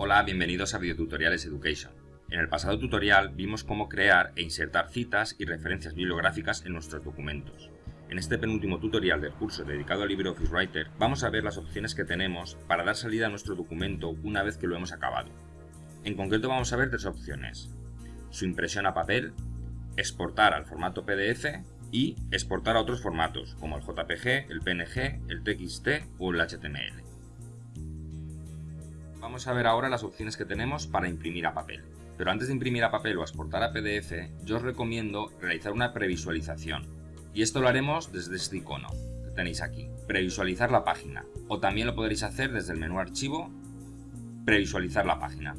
Hola, bienvenidos a Videotutoriales Education. En el pasado tutorial vimos cómo crear e insertar citas y referencias bibliográficas en nuestros documentos. En este penúltimo tutorial del curso dedicado al LibreOffice Writer vamos a ver las opciones que tenemos para dar salida a nuestro documento una vez que lo hemos acabado. En concreto vamos a ver tres opciones. Su impresión a papel, exportar al formato PDF y exportar a otros formatos como el JPG, el PNG, el TXT o el HTML. Vamos a ver ahora las opciones que tenemos para imprimir a papel. Pero antes de imprimir a papel o exportar a PDF, yo os recomiendo realizar una previsualización. Y esto lo haremos desde este icono que tenéis aquí, previsualizar la página. O también lo podréis hacer desde el menú archivo, previsualizar la página.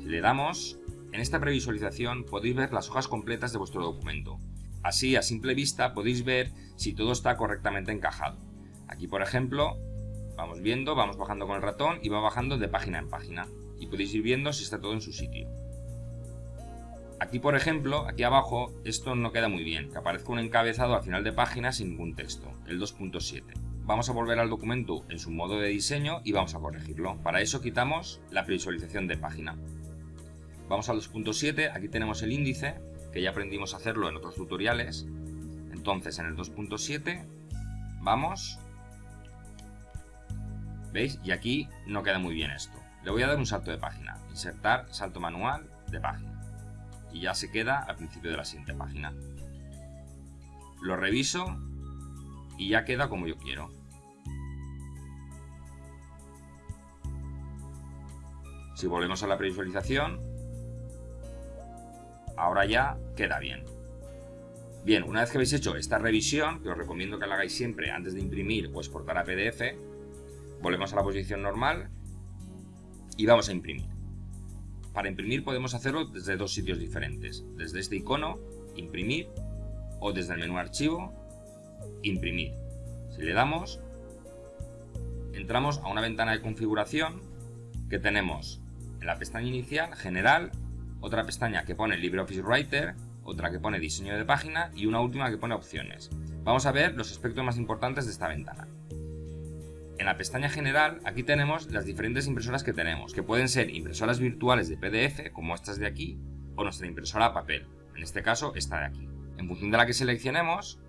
Si le damos, en esta previsualización podéis ver las hojas completas de vuestro documento. Así, a simple vista, podéis ver si todo está correctamente encajado. Aquí, por ejemplo, vamos viendo, vamos bajando con el ratón y va bajando de página en página. Y podéis ir viendo si está todo en su sitio. Aquí, por ejemplo, aquí abajo, esto no queda muy bien, que aparezca un encabezado al final de página sin ningún texto, el 2.7. Vamos a volver al documento en su modo de diseño y vamos a corregirlo. Para eso quitamos la previsualización de página. Vamos al 2.7, aquí tenemos el índice, que ya aprendimos a hacerlo en otros tutoriales. Entonces en el 2.7 vamos... ¿Veis? Y aquí no queda muy bien esto. Le voy a dar un salto de página. Insertar salto manual de página. Y ya se queda al principio de la siguiente página. Lo reviso y ya queda como yo quiero. Si volvemos a la previsualización, ahora ya queda bien. Bien, una vez que habéis hecho esta revisión, que os recomiendo que la hagáis siempre antes de imprimir o exportar a PDF, volvemos a la posición normal y vamos a imprimir. Para imprimir podemos hacerlo desde dos sitios diferentes, desde este icono, imprimir, o desde el menú archivo, imprimir. Si le damos, entramos a una ventana de configuración que tenemos en la pestaña inicial, general, otra pestaña que pone LibreOffice Writer, otra que pone diseño de página y una última que pone opciones. Vamos a ver los aspectos más importantes de esta ventana. En la pestaña general, aquí tenemos las diferentes impresoras que tenemos, que pueden ser impresoras virtuales de PDF, como estas de aquí, o nuestra impresora a papel, en este caso esta de aquí. En función de la que seleccionemos,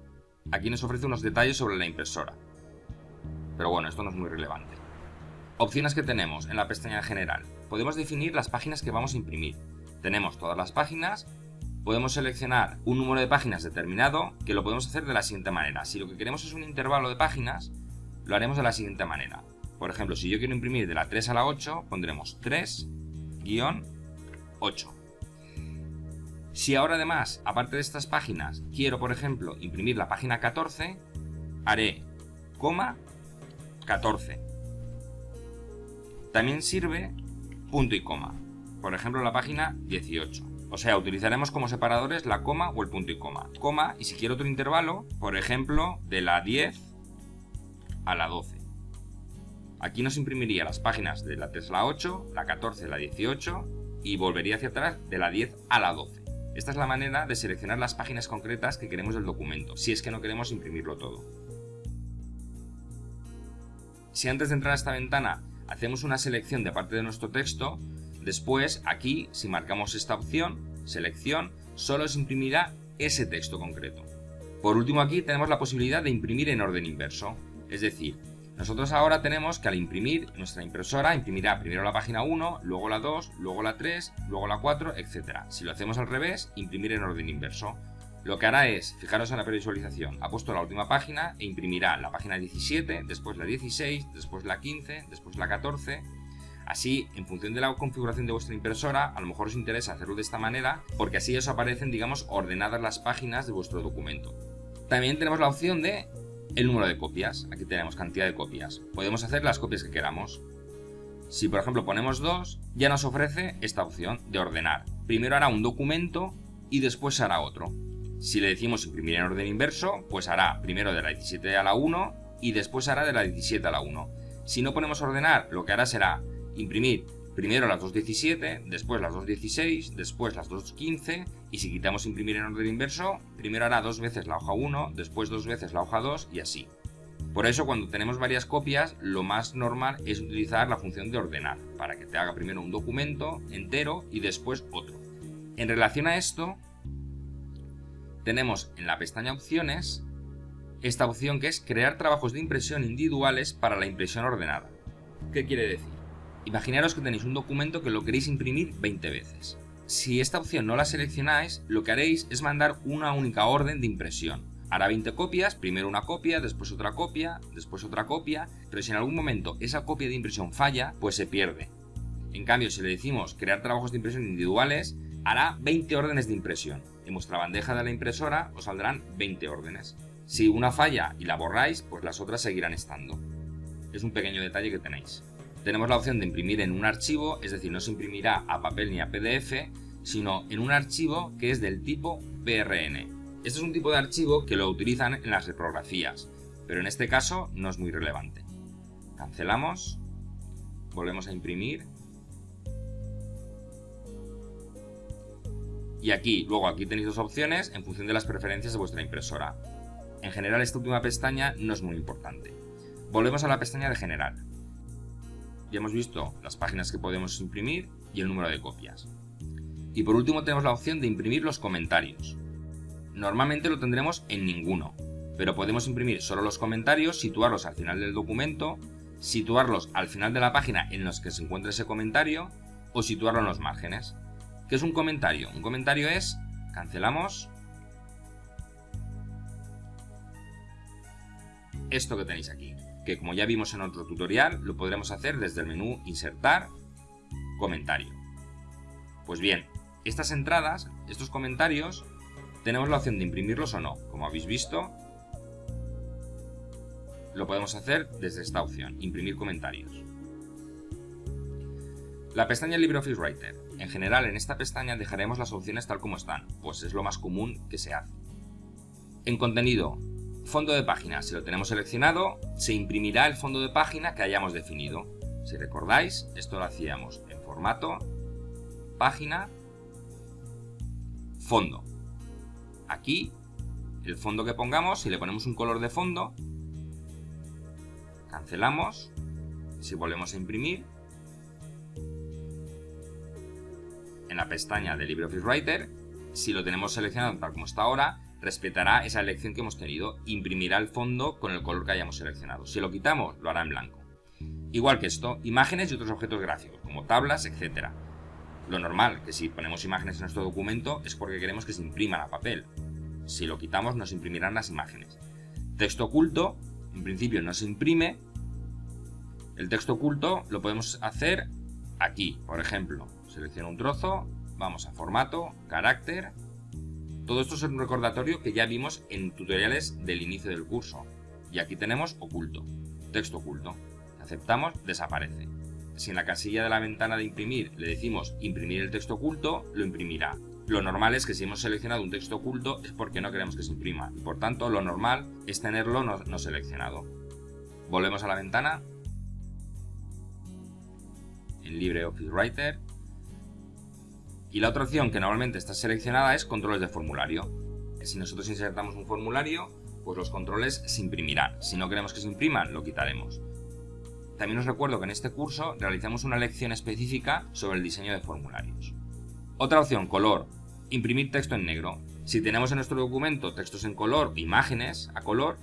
aquí nos ofrece unos detalles sobre la impresora. Pero bueno, esto no es muy relevante. Opciones que tenemos en la pestaña general. Podemos definir las páginas que vamos a imprimir, tenemos todas las páginas, podemos seleccionar un número de páginas determinado que lo podemos hacer de la siguiente manera. Si lo que queremos es un intervalo de páginas, lo haremos de la siguiente manera. Por ejemplo, si yo quiero imprimir de la 3 a la 8, pondremos 3-8. Si ahora además, aparte de estas páginas, quiero, por ejemplo, imprimir la página 14, haré coma 14. También sirve punto y coma por ejemplo la página 18. O sea, utilizaremos como separadores la coma o el punto y coma. Coma, y si quiero otro intervalo, por ejemplo, de la 10 a la 12. Aquí nos imprimiría las páginas de la 3 a la 8, la 14 a la 18 y volvería hacia atrás de la 10 a la 12. Esta es la manera de seleccionar las páginas concretas que queremos del documento, si es que no queremos imprimirlo todo. Si antes de entrar a esta ventana hacemos una selección de parte de nuestro texto, Después, aquí, si marcamos esta opción, selección, solo se imprimirá ese texto concreto. Por último aquí tenemos la posibilidad de imprimir en orden inverso, es decir, nosotros ahora tenemos que al imprimir, nuestra impresora imprimirá primero la página 1, luego la 2, luego la 3, luego la 4, etc. Si lo hacemos al revés, imprimir en orden inverso. Lo que hará es, fijaros en la previsualización, ha puesto la última página e imprimirá la página 17, después la 16, después la 15, después la 14, Así, en función de la configuración de vuestra impresora, a lo mejor os interesa hacerlo de esta manera, porque así os aparecen, digamos, ordenadas las páginas de vuestro documento. También tenemos la opción de el número de copias. Aquí tenemos cantidad de copias. Podemos hacer las copias que queramos. Si por ejemplo ponemos dos, ya nos ofrece esta opción de ordenar. Primero hará un documento y después hará otro. Si le decimos imprimir en orden inverso, pues hará primero de la 17 a la 1 y después hará de la 17 a la 1. Si no ponemos ordenar, lo que hará será imprimir primero las 2.17, después las 2.16, después las 2.15 y si quitamos imprimir en orden inverso, primero hará dos veces la hoja 1, después dos veces la hoja 2 y así. Por eso cuando tenemos varias copias, lo más normal es utilizar la función de ordenar, para que te haga primero un documento entero y después otro. En relación a esto, tenemos en la pestaña opciones esta opción que es crear trabajos de impresión individuales para la impresión ordenada. ¿Qué quiere decir? Imaginaros que tenéis un documento que lo queréis imprimir 20 veces. Si esta opción no la seleccionáis, lo que haréis es mandar una única orden de impresión. Hará 20 copias, primero una copia, después otra copia, después otra copia, pero si en algún momento esa copia de impresión falla, pues se pierde. En cambio, si le decimos crear trabajos de impresión individuales, hará 20 órdenes de impresión. En vuestra bandeja de la impresora os saldrán 20 órdenes. Si una falla y la borráis, pues las otras seguirán estando. Es un pequeño detalle que tenéis. Tenemos la opción de imprimir en un archivo, es decir, no se imprimirá a papel ni a PDF, sino en un archivo que es del tipo PRN. Este es un tipo de archivo que lo utilizan en las reprografías, pero en este caso no es muy relevante. Cancelamos, volvemos a imprimir y aquí, luego aquí tenéis dos opciones en función de las preferencias de vuestra impresora. En general esta última pestaña no es muy importante. Volvemos a la pestaña de general. Ya hemos visto las páginas que podemos imprimir y el número de copias. Y por último tenemos la opción de imprimir los comentarios. Normalmente lo tendremos en ninguno, pero podemos imprimir solo los comentarios, situarlos al final del documento, situarlos al final de la página en los que se encuentra ese comentario o situarlo en los márgenes. ¿Qué es un comentario? Un comentario es, cancelamos, esto que tenéis aquí, que como ya vimos en otro tutorial, lo podremos hacer desde el menú Insertar, Comentario. Pues bien, estas entradas, estos comentarios, tenemos la opción de imprimirlos o no. Como habéis visto, lo podemos hacer desde esta opción, Imprimir comentarios. La pestaña LibreOffice Writer. En general, en esta pestaña dejaremos las opciones tal como están, pues es lo más común que se hace. En contenido, Fondo de página, si lo tenemos seleccionado, se imprimirá el fondo de página que hayamos definido. Si recordáis, esto lo hacíamos en formato, página, fondo. Aquí, el fondo que pongamos, si le ponemos un color de fondo, cancelamos, si volvemos a imprimir, en la pestaña de LibreOffice Writer, si lo tenemos seleccionado tal como está ahora, respetará esa elección que hemos tenido, imprimirá el fondo con el color que hayamos seleccionado. Si lo quitamos, lo hará en blanco. Igual que esto, imágenes y otros objetos gráficos, como tablas, etc. Lo normal, que si ponemos imágenes en nuestro documento, es porque queremos que se impriman a papel. Si lo quitamos, nos imprimirán las imágenes. Texto oculto, en principio no se imprime. El texto oculto lo podemos hacer aquí, por ejemplo. Selecciono un trozo, vamos a formato, carácter, todo esto es un recordatorio que ya vimos en tutoriales del inicio del curso. Y aquí tenemos oculto, texto oculto. Aceptamos, desaparece. Si en la casilla de la ventana de imprimir le decimos imprimir el texto oculto, lo imprimirá. Lo normal es que si hemos seleccionado un texto oculto es porque no queremos que se imprima. Y por tanto, lo normal es tenerlo no, no seleccionado. Volvemos a la ventana. En LibreOffice Writer y la otra opción que normalmente está seleccionada es controles de formulario. Si nosotros insertamos un formulario, pues los controles se imprimirán. Si no queremos que se impriman, lo quitaremos. También os recuerdo que en este curso realizamos una lección específica sobre el diseño de formularios. Otra opción, color. Imprimir texto en negro. Si tenemos en nuestro documento textos en color, imágenes a color,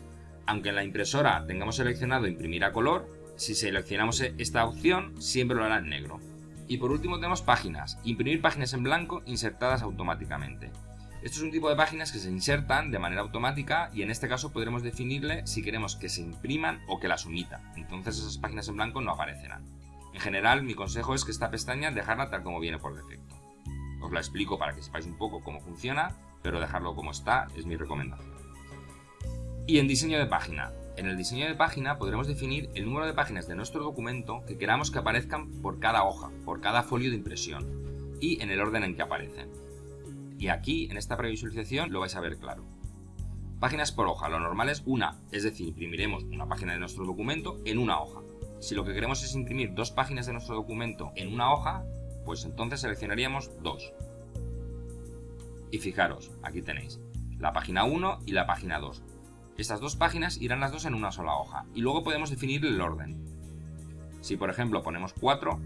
aunque en la impresora tengamos seleccionado imprimir a color, si seleccionamos esta opción, siempre lo hará en negro. Y por último tenemos páginas, imprimir páginas en blanco insertadas automáticamente. Esto es un tipo de páginas que se insertan de manera automática y en este caso podremos definirle si queremos que se impriman o que las omita. Entonces esas páginas en blanco no aparecerán. En general mi consejo es que esta pestaña dejarla tal como viene por defecto. Os la explico para que sepáis un poco cómo funciona, pero dejarlo como está es mi recomendación. Y en diseño de página, en el diseño de página podremos definir el número de páginas de nuestro documento que queramos que aparezcan por cada hoja, por cada folio de impresión y en el orden en que aparecen. Y aquí, en esta previsualización, lo vais a ver claro. Páginas por hoja, lo normal es una, es decir, imprimiremos una página de nuestro documento en una hoja. Si lo que queremos es imprimir dos páginas de nuestro documento en una hoja, pues entonces seleccionaríamos dos. Y fijaros, aquí tenéis la página 1 y la página 2. Estas dos páginas irán las dos en una sola hoja y luego podemos definir el orden. Si por ejemplo ponemos 4,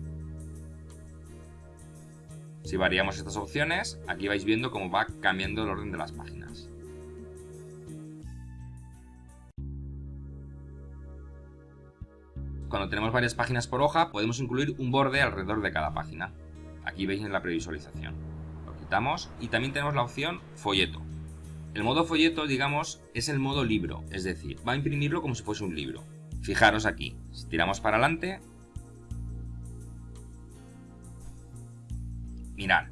si variamos estas opciones, aquí vais viendo cómo va cambiando el orden de las páginas. Cuando tenemos varias páginas por hoja, podemos incluir un borde alrededor de cada página. Aquí veis en la previsualización. Lo quitamos y también tenemos la opción folleto. El modo folleto, digamos, es el modo libro, es decir, va a imprimirlo como si fuese un libro. Fijaros aquí, si tiramos para adelante, mirad,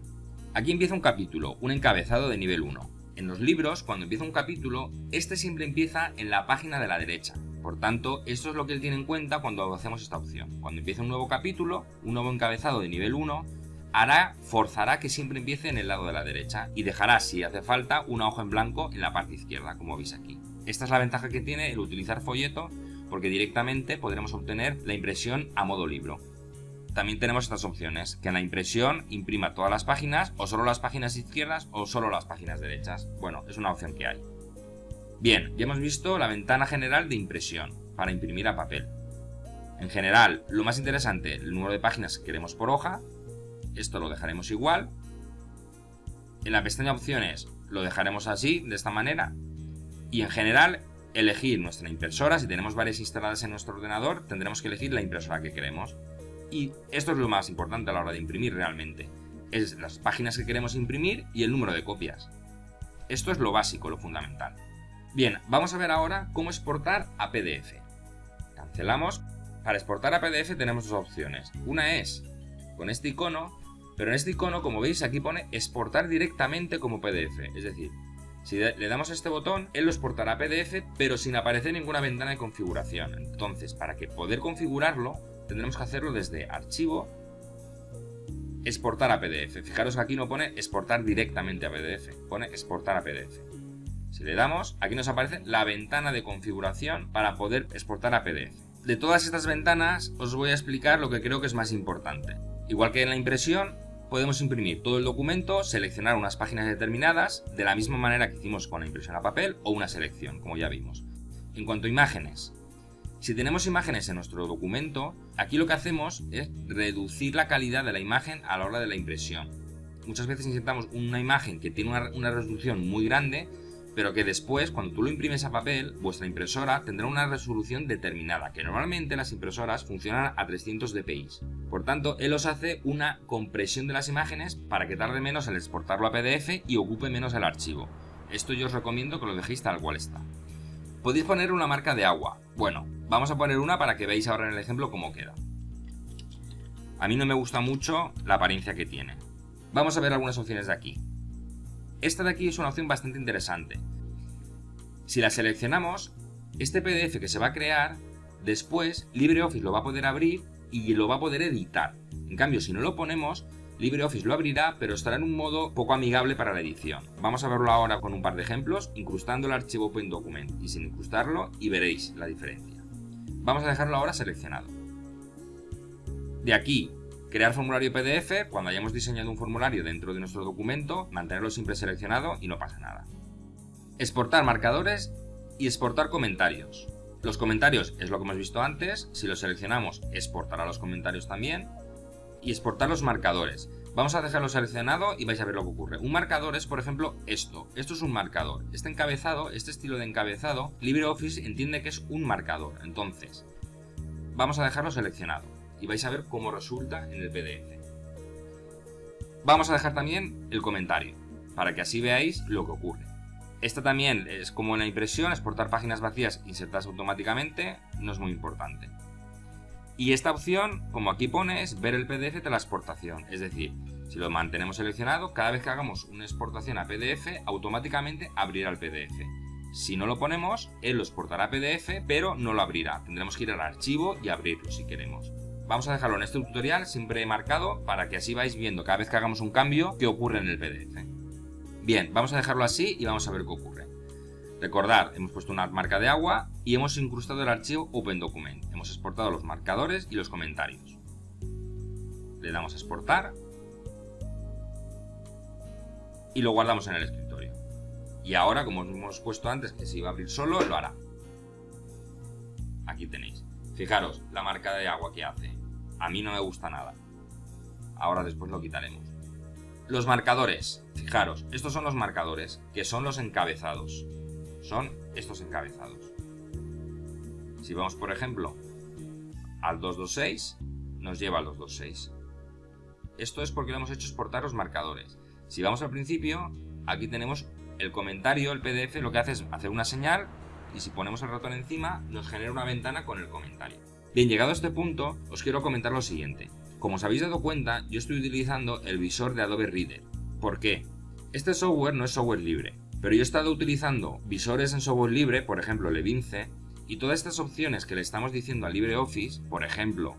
aquí empieza un capítulo, un encabezado de nivel 1. En los libros, cuando empieza un capítulo, este siempre empieza en la página de la derecha. Por tanto, esto es lo que él tiene en cuenta cuando hacemos esta opción. Cuando empieza un nuevo capítulo, un nuevo encabezado de nivel 1, hará, forzará que siempre empiece en el lado de la derecha y dejará, si hace falta, una hoja en blanco en la parte izquierda, como veis aquí. Esta es la ventaja que tiene el utilizar folleto, porque directamente podremos obtener la impresión a modo libro. También tenemos estas opciones, que en la impresión imprima todas las páginas, o solo las páginas izquierdas, o solo las páginas derechas. Bueno, es una opción que hay. Bien, ya hemos visto la ventana general de impresión, para imprimir a papel. En general, lo más interesante, el número de páginas que queremos por hoja, esto lo dejaremos igual. En la pestaña opciones lo dejaremos así, de esta manera. Y en general, elegir nuestra impresora. Si tenemos varias instaladas en nuestro ordenador, tendremos que elegir la impresora que queremos. Y esto es lo más importante a la hora de imprimir realmente. Es las páginas que queremos imprimir y el número de copias. Esto es lo básico, lo fundamental. Bien, vamos a ver ahora cómo exportar a PDF. Cancelamos. Para exportar a PDF tenemos dos opciones. Una es con este icono pero en este icono, como veis, aquí pone exportar directamente como PDF. Es decir, si le damos a este botón, él lo exportará a PDF, pero sin aparecer ninguna ventana de configuración. Entonces, para que poder configurarlo, tendremos que hacerlo desde Archivo, Exportar a PDF. Fijaros que aquí no pone exportar directamente a PDF, pone exportar a PDF. Si le damos, aquí nos aparece la ventana de configuración para poder exportar a PDF. De todas estas ventanas, os voy a explicar lo que creo que es más importante. Igual que en la impresión, podemos imprimir todo el documento, seleccionar unas páginas determinadas, de la misma manera que hicimos con la impresión a papel o una selección, como ya vimos. En cuanto a imágenes, si tenemos imágenes en nuestro documento, aquí lo que hacemos es reducir la calidad de la imagen a la hora de la impresión. Muchas veces insertamos una imagen que tiene una, una resolución muy grande pero que después, cuando tú lo imprimes a papel, vuestra impresora tendrá una resolución determinada, que normalmente las impresoras funcionan a 300 dpi. Por tanto, él os hace una compresión de las imágenes para que tarde menos en exportarlo a PDF y ocupe menos el archivo. Esto yo os recomiendo que lo dejéis tal cual está. Podéis poner una marca de agua. Bueno, vamos a poner una para que veáis ahora en el ejemplo cómo queda. A mí no me gusta mucho la apariencia que tiene. Vamos a ver algunas opciones de aquí. Esta de aquí es una opción bastante interesante. Si la seleccionamos, este PDF que se va a crear, después LibreOffice lo va a poder abrir y lo va a poder editar. En cambio, si no lo ponemos, LibreOffice lo abrirá, pero estará en un modo poco amigable para la edición. Vamos a verlo ahora con un par de ejemplos, incrustando el archivo OpenDocument y sin incrustarlo y veréis la diferencia. Vamos a dejarlo ahora seleccionado. De aquí Crear formulario PDF, cuando hayamos diseñado un formulario dentro de nuestro documento, mantenerlo siempre seleccionado y no pasa nada. Exportar marcadores y exportar comentarios. Los comentarios es lo que hemos visto antes, si los seleccionamos exportará los comentarios también. Y exportar los marcadores. Vamos a dejarlo seleccionado y vais a ver lo que ocurre. Un marcador es, por ejemplo, esto. Esto es un marcador. Este encabezado, este estilo de encabezado, LibreOffice entiende que es un marcador. Entonces, vamos a dejarlo seleccionado y vais a ver cómo resulta en el PDF. Vamos a dejar también el comentario, para que así veáis lo que ocurre. Esta también es como en la impresión, exportar páginas vacías insertadas automáticamente, no es muy importante. Y esta opción, como aquí pone, es ver el PDF de la exportación, es decir, si lo mantenemos seleccionado, cada vez que hagamos una exportación a PDF, automáticamente abrirá el PDF. Si no lo ponemos, él lo exportará a PDF, pero no lo abrirá. Tendremos que ir al archivo y abrirlo si queremos. Vamos a dejarlo en este tutorial siempre marcado para que así vais viendo cada vez que hagamos un cambio qué ocurre en el PDF. Bien, vamos a dejarlo así y vamos a ver qué ocurre. Recordad, hemos puesto una marca de agua y hemos incrustado el archivo OpenDocument. Hemos exportado los marcadores y los comentarios. Le damos a exportar y lo guardamos en el escritorio. Y ahora, como hemos puesto antes que se iba a abrir solo, lo hará. Aquí tenéis. Fijaros, la marca de agua que hace. A mí no me gusta nada. Ahora después lo quitaremos. Los marcadores. Fijaros, estos son los marcadores, que son los encabezados. Son estos encabezados. Si vamos, por ejemplo, al 226, nos lleva al 226. Esto es porque lo hemos hecho exportar los marcadores. Si vamos al principio, aquí tenemos el comentario, el PDF, lo que hace es hacer una señal y si ponemos el ratón encima, nos genera una ventana con el comentario. Bien, llegado a este punto, os quiero comentar lo siguiente. Como os habéis dado cuenta, yo estoy utilizando el visor de Adobe Reader. ¿Por qué? Este software no es software libre, pero yo he estado utilizando visores en software libre, por ejemplo Levince, y todas estas opciones que le estamos diciendo a LibreOffice, por ejemplo,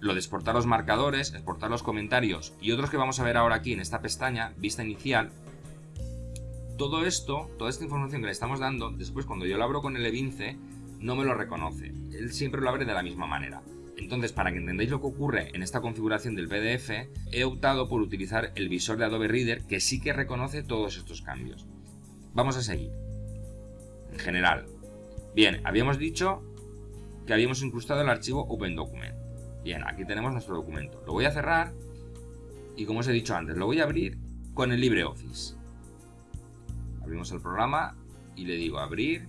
lo de exportar los marcadores, exportar los comentarios y otros que vamos a ver ahora aquí en esta pestaña, vista inicial, todo esto, toda esta información que le estamos dando, después cuando yo lo abro con el Evince, no me lo reconoce. Él siempre lo abre de la misma manera. Entonces, para que entendáis lo que ocurre en esta configuración del PDF, he optado por utilizar el visor de Adobe Reader que sí que reconoce todos estos cambios. Vamos a seguir. En general. Bien, habíamos dicho que habíamos incrustado el archivo OpenDocument. Bien, aquí tenemos nuestro documento. Lo voy a cerrar y como os he dicho antes, lo voy a abrir con el LibreOffice. Abrimos el programa y le digo abrir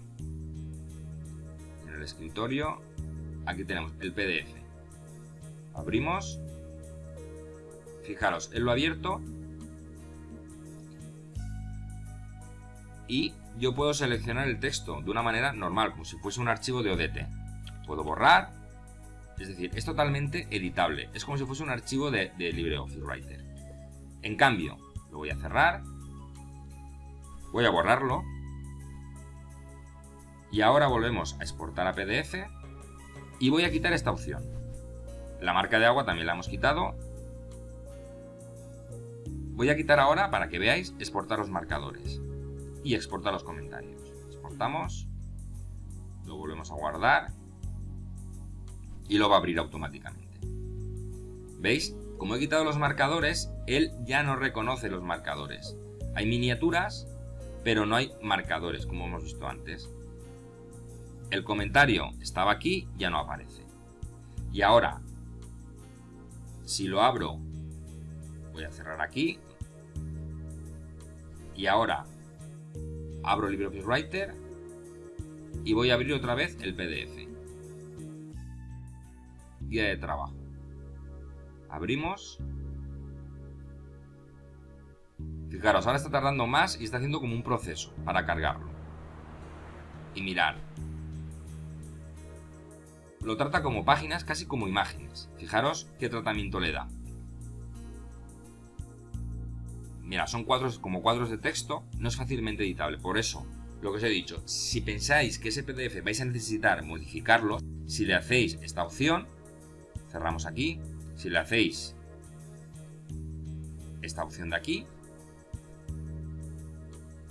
en el escritorio. Aquí tenemos el PDF. Abrimos. Fijaros, él lo ha abierto. Y yo puedo seleccionar el texto de una manera normal, como si fuese un archivo de ODT. Puedo borrar, es decir, es totalmente editable. Es como si fuese un archivo de, LibreOffice Writer. En cambio, lo voy a cerrar. Voy a borrarlo. Y ahora volvemos a exportar a PDF. Y voy a quitar esta opción. La marca de agua también la hemos quitado. Voy a quitar ahora, para que veáis, exportar los marcadores. Y exportar los comentarios. Exportamos. Lo volvemos a guardar y lo va a abrir automáticamente. ¿Veis? Como he quitado los marcadores, él ya no reconoce los marcadores. Hay miniaturas, pero no hay marcadores, como hemos visto antes. El comentario estaba aquí, ya no aparece. Y ahora, si lo abro, voy a cerrar aquí. Y ahora, abro LibreOffice Writer y voy a abrir otra vez el PDF guía de trabajo. Abrimos. Fijaros, ahora está tardando más y está haciendo como un proceso para cargarlo. Y mirar. Lo trata como páginas, casi como imágenes. Fijaros qué tratamiento le da. Mira, son cuadros como cuadros de texto, no es fácilmente editable. Por eso, lo que os he dicho, si pensáis que ese PDF vais a necesitar modificarlo, si le hacéis esta opción, cerramos aquí. Si le hacéis esta opción de aquí,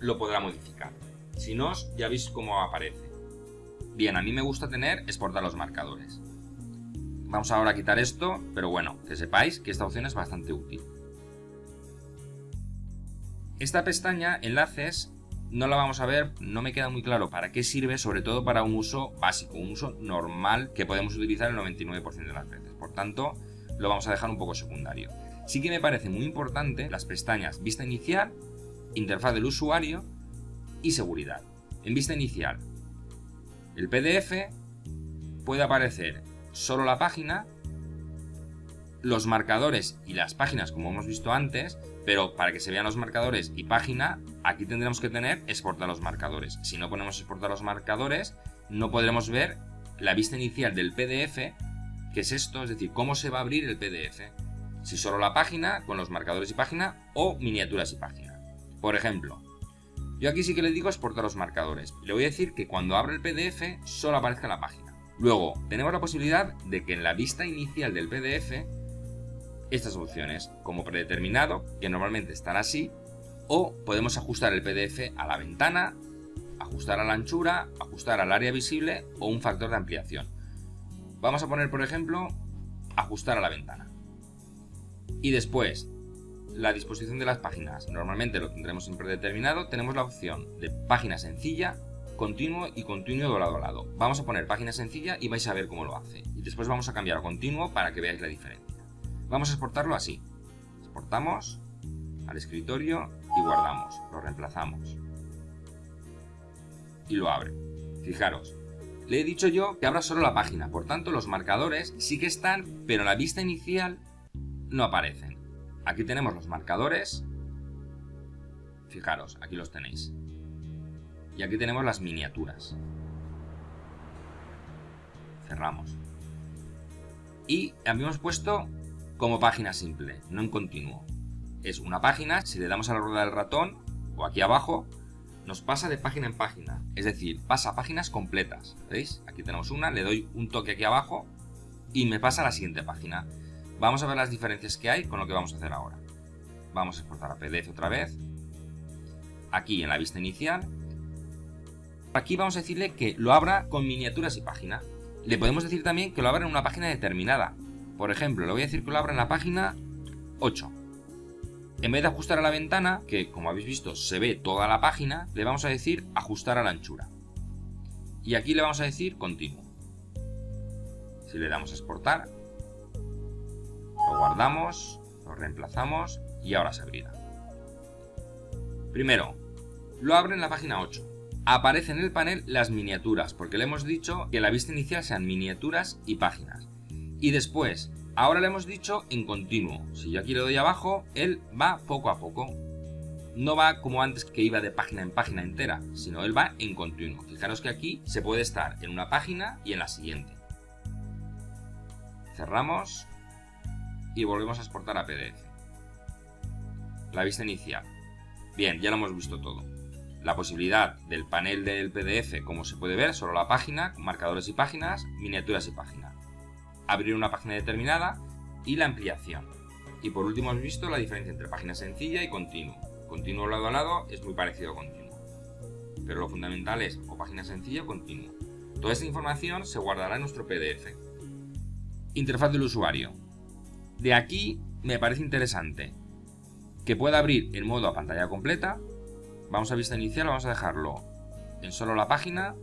lo podrá modificar. Si no, ya veis cómo aparece. Bien, a mí me gusta tener exportar los marcadores. Vamos ahora a quitar esto, pero bueno, que sepáis que esta opción es bastante útil. Esta pestaña, enlaces, no la vamos a ver, no me queda muy claro para qué sirve, sobre todo para un uso básico, un uso normal que podemos utilizar el 99% de las veces. Por tanto, lo vamos a dejar un poco secundario. Sí que me parece muy importante las pestañas Vista Inicial, Interfaz del usuario y Seguridad. En Vista Inicial, el PDF puede aparecer solo la página, los marcadores y las páginas como hemos visto antes, pero para que se vean los marcadores y página, aquí tendremos que tener exportar los marcadores. Si no ponemos exportar los marcadores, no podremos ver la vista inicial del PDF, que es esto, es decir, cómo se va a abrir el PDF. Si solo la página, con los marcadores y página, o miniaturas y página. Por ejemplo, yo aquí sí que le digo exportar los marcadores. Le voy a decir que cuando abra el PDF, solo aparezca la página. Luego, tenemos la posibilidad de que en la vista inicial del PDF estas opciones como predeterminado, que normalmente están así, o podemos ajustar el PDF a la ventana, ajustar a la anchura, ajustar al área visible o un factor de ampliación. Vamos a poner, por ejemplo, ajustar a la ventana. Y después, la disposición de las páginas. Normalmente lo tendremos en predeterminado. Tenemos la opción de página sencilla, continuo y continuo de lado a lado. Vamos a poner página sencilla y vais a ver cómo lo hace. Y después vamos a cambiar a continuo para que veáis la diferencia. Vamos a exportarlo así. Exportamos al escritorio y guardamos. Lo reemplazamos. Y lo abre. Fijaros, le he dicho yo que abra solo la página, por tanto los marcadores sí que están, pero la vista inicial no aparecen. Aquí tenemos los marcadores. Fijaros, aquí los tenéis. Y aquí tenemos las miniaturas. Cerramos. Y habíamos puesto como página simple, no en continuo. Es una página, si le damos a la rueda del ratón, o aquí abajo, nos pasa de página en página. Es decir, pasa páginas completas. ¿Veis? Aquí tenemos una, le doy un toque aquí abajo y me pasa a la siguiente página. Vamos a ver las diferencias que hay con lo que vamos a hacer ahora. Vamos a exportar a PDF otra vez. Aquí en la vista inicial. Aquí vamos a decirle que lo abra con miniaturas y página. Le podemos decir también que lo abra en una página determinada. Por ejemplo, le voy a decir que lo abra en la página 8. En vez de ajustar a la ventana, que como habéis visto se ve toda la página, le vamos a decir ajustar a la anchura. Y aquí le vamos a decir continuo. Si le damos a exportar, lo guardamos, lo reemplazamos y ahora se abrirá. Primero, lo abre en la página 8. Aparece en el panel las miniaturas, porque le hemos dicho que la vista inicial sean miniaturas y páginas. Y después, Ahora le hemos dicho en continuo. Si yo aquí le doy abajo, él va poco a poco. No va como antes que iba de página en página entera, sino él va en continuo. Fijaros que aquí se puede estar en una página y en la siguiente. Cerramos y volvemos a exportar a PDF. La vista inicial. Bien, ya lo hemos visto todo. La posibilidad del panel del PDF, como se puede ver, solo la página, marcadores y páginas, miniaturas y páginas abrir una página determinada y la ampliación. Y por último hemos visto la diferencia entre página sencilla y continuo. Continuo lado a lado es muy parecido a continuo. Pero lo fundamental es o página sencilla o continuo. Toda esta información se guardará en nuestro PDF. Interfaz del usuario. De aquí me parece interesante que pueda abrir en modo a pantalla completa. Vamos a vista inicial, vamos a dejarlo en solo la página,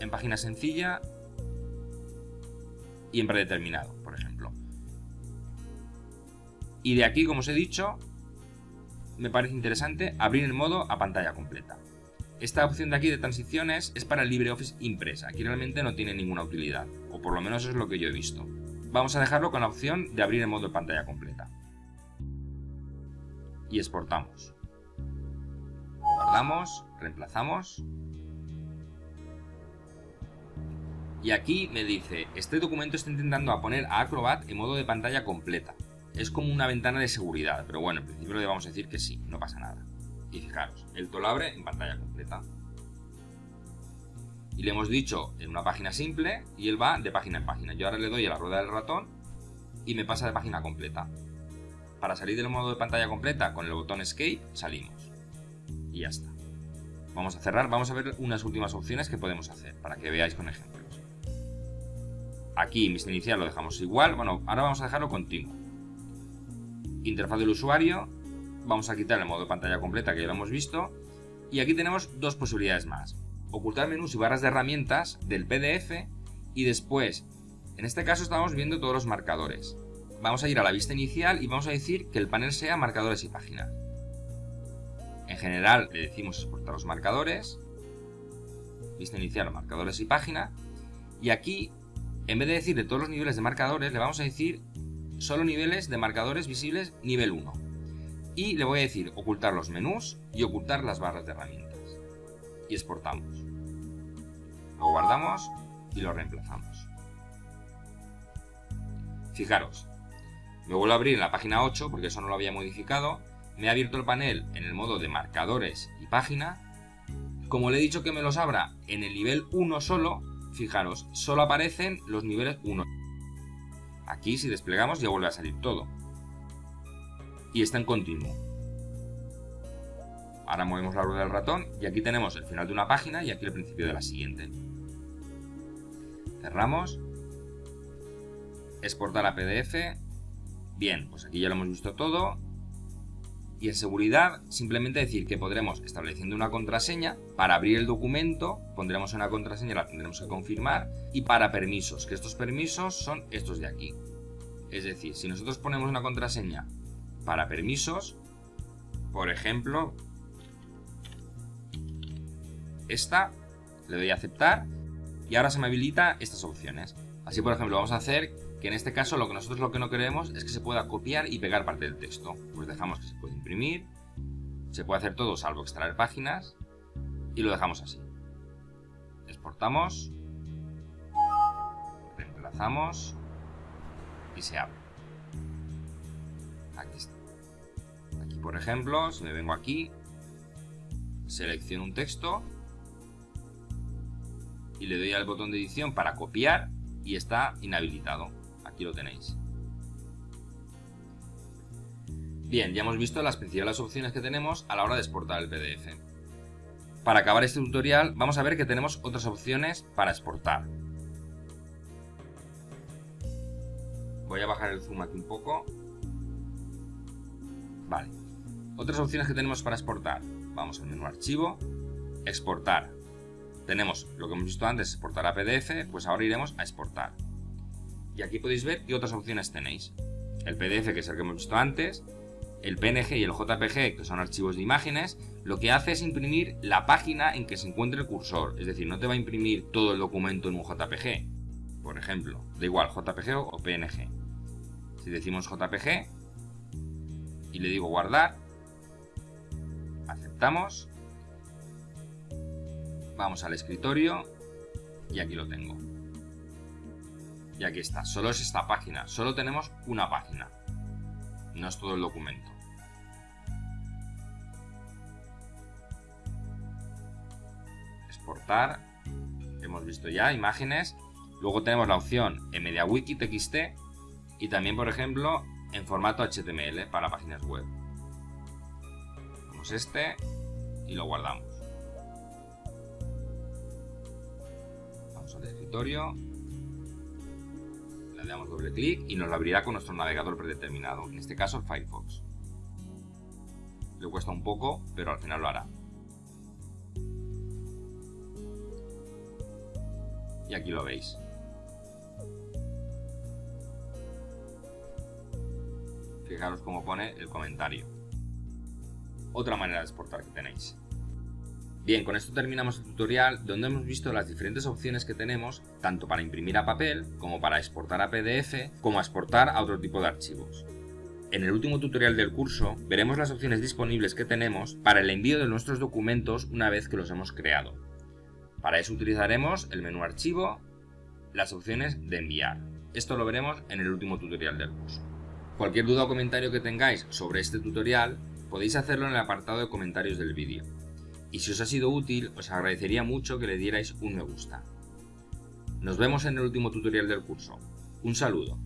en página sencilla y en predeterminado, por ejemplo. Y de aquí, como os he dicho, me parece interesante abrir el modo a pantalla completa. Esta opción de aquí de transiciones es para el LibreOffice Impress. Aquí realmente no tiene ninguna utilidad, o por lo menos es lo que yo he visto. Vamos a dejarlo con la opción de abrir el modo de pantalla completa. Y exportamos. Guardamos, reemplazamos Y aquí me dice, este documento está intentando poner a Acrobat en modo de pantalla completa. Es como una ventana de seguridad, pero bueno, en principio le vamos a decir que sí, no pasa nada. Y fijaros, el lo abre en pantalla completa. Y le hemos dicho en una página simple y él va de página en página. Yo ahora le doy a la rueda del ratón y me pasa de página completa. Para salir del modo de pantalla completa con el botón Escape salimos. Y ya está. Vamos a cerrar, vamos a ver unas últimas opciones que podemos hacer para que veáis con ejemplos. Aquí mi inicial lo dejamos igual. Bueno, ahora vamos a dejarlo continuo. Interfaz del usuario. Vamos a quitar el modo de pantalla completa que ya lo hemos visto. Y aquí tenemos dos posibilidades más. Ocultar menús y barras de herramientas del PDF y después, en este caso estamos viendo todos los marcadores. Vamos a ir a la vista inicial y vamos a decir que el panel sea marcadores y páginas. En general le decimos exportar los marcadores, vista inicial, marcadores y página, y aquí en vez de decir de todos los niveles de marcadores, le vamos a decir solo niveles de marcadores visibles nivel 1. Y le voy a decir ocultar los menús y ocultar las barras de herramientas. Y exportamos. Lo guardamos y lo reemplazamos. Fijaros, me vuelvo a abrir en la página 8 porque eso no lo había modificado. Me ha abierto el panel en el modo de marcadores y página. Como le he dicho que me los abra en el nivel 1 solo, Fijaros, solo aparecen los niveles 1. Aquí si desplegamos ya vuelve a salir todo. Y está en continuo. Ahora movemos la rueda del ratón y aquí tenemos el final de una página y aquí el principio de la siguiente. Cerramos. Exportar a PDF. Bien, pues aquí ya lo hemos visto todo. Y en seguridad, simplemente decir que podremos, estableciendo una contraseña, para abrir el documento, pondremos una contraseña, la tendremos que confirmar, y para permisos, que estos permisos son estos de aquí. Es decir, si nosotros ponemos una contraseña para permisos, por ejemplo, esta, le doy a aceptar, y ahora se me habilita estas opciones. Así, por ejemplo, vamos a hacer que en este caso lo que nosotros lo que no queremos es que se pueda copiar y pegar parte del texto. Pues dejamos que se pueda imprimir, se puede hacer todo salvo extraer páginas y lo dejamos así. Exportamos, reemplazamos y se abre. Aquí está. Aquí por ejemplo, si me vengo aquí, selecciono un texto y le doy al botón de edición para copiar y está inhabilitado. Aquí lo tenéis. Bien, ya hemos visto las principales opciones que tenemos a la hora de exportar el PDF. Para acabar este tutorial vamos a ver que tenemos otras opciones para exportar. Voy a bajar el zoom aquí un poco. Vale. Otras opciones que tenemos para exportar. Vamos al menú archivo, exportar. Tenemos lo que hemos visto antes, exportar a PDF, pues ahora iremos a exportar. Y aquí podéis ver qué otras opciones tenéis. El PDF, que es el que hemos visto antes, el PNG y el JPG, que son archivos de imágenes, lo que hace es imprimir la página en que se encuentre el cursor. Es decir, no te va a imprimir todo el documento en un JPG. Por ejemplo, da igual JPG o PNG. Si decimos JPG y le digo guardar, aceptamos, vamos al escritorio y aquí lo tengo. Y aquí está, solo es esta página, solo tenemos una página, no es todo el documento. Exportar, hemos visto ya imágenes, luego tenemos la opción en MediaWiki TXT y también por ejemplo en formato HTML para páginas web. Vamos este y lo guardamos. Al escritorio le damos doble clic y nos lo abrirá con nuestro navegador predeterminado, en este caso el Firefox. Le cuesta un poco, pero al final lo hará. Y aquí lo veis. Fijaros cómo pone el comentario. Otra manera de exportar que tenéis. Bien, con esto terminamos el tutorial donde hemos visto las diferentes opciones que tenemos tanto para imprimir a papel, como para exportar a PDF, como a exportar a otro tipo de archivos. En el último tutorial del curso veremos las opciones disponibles que tenemos para el envío de nuestros documentos una vez que los hemos creado. Para eso utilizaremos el menú archivo, las opciones de enviar. Esto lo veremos en el último tutorial del curso. Cualquier duda o comentario que tengáis sobre este tutorial podéis hacerlo en el apartado de comentarios del vídeo y si os ha sido útil os agradecería mucho que le dierais un me gusta. Nos vemos en el último tutorial del curso. Un saludo.